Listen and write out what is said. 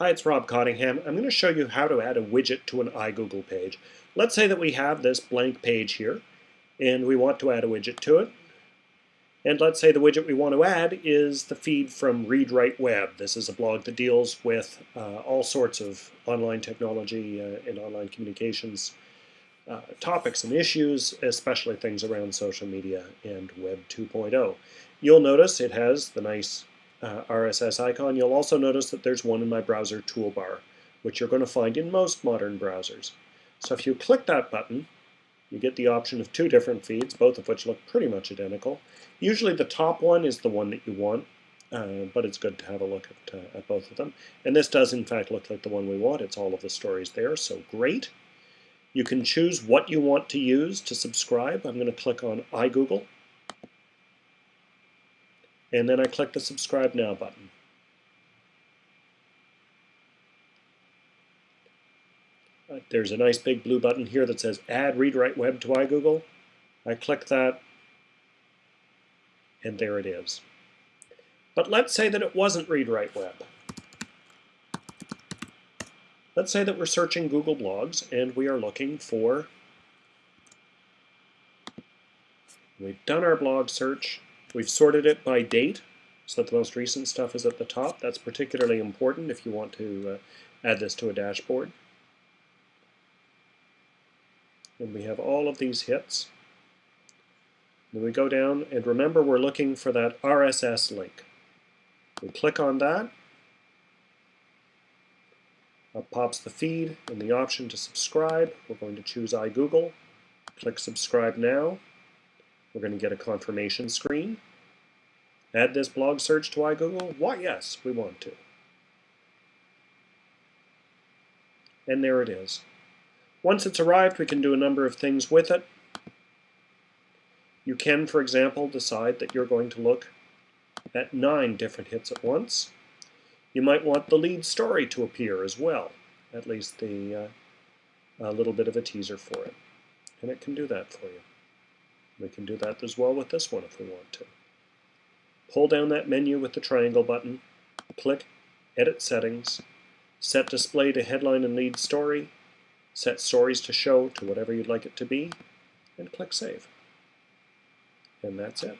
Hi, it's Rob Cottingham. I'm going to show you how to add a widget to an iGoogle page. Let's say that we have this blank page here, and we want to add a widget to it. And let's say the widget we want to add is the feed from Read Write Web. This is a blog that deals with uh, all sorts of online technology uh, and online communications uh, topics and issues, especially things around social media and Web 2.0. You'll notice it has the nice uh, RSS icon, you'll also notice that there's one in my browser toolbar, which you're going to find in most modern browsers. So if you click that button, you get the option of two different feeds, both of which look pretty much identical. Usually the top one is the one that you want, uh, but it's good to have a look at, uh, at both of them. And this does in fact look like the one we want. It's all of the stories there, so great. You can choose what you want to use to subscribe. I'm going to click on iGoogle and then I click the subscribe now button. There's a nice big blue button here that says add read write web to iGoogle. I click that and there it is. But let's say that it wasn't read write web. Let's say that we're searching Google Blogs and we are looking for We've done our blog search We've sorted it by date so that the most recent stuff is at the top. That's particularly important if you want to uh, add this to a dashboard. And we have all of these hits. Then we go down and remember we're looking for that RSS link. We click on that. Up pops the feed and the option to subscribe. We're going to choose iGoogle. Click subscribe now. We're going to get a confirmation screen. Add this blog search to iGoogle? Why, yes, we want to. And there it is. Once it's arrived, we can do a number of things with it. You can, for example, decide that you're going to look at nine different hits at once. You might want the lead story to appear as well, at least the uh, a little bit of a teaser for it. And it can do that for you. We can do that as well with this one if we want to. Pull down that menu with the triangle button, click Edit Settings, set Display to Headline and Lead Story, set Stories to Show to whatever you'd like it to be, and click Save. And that's it.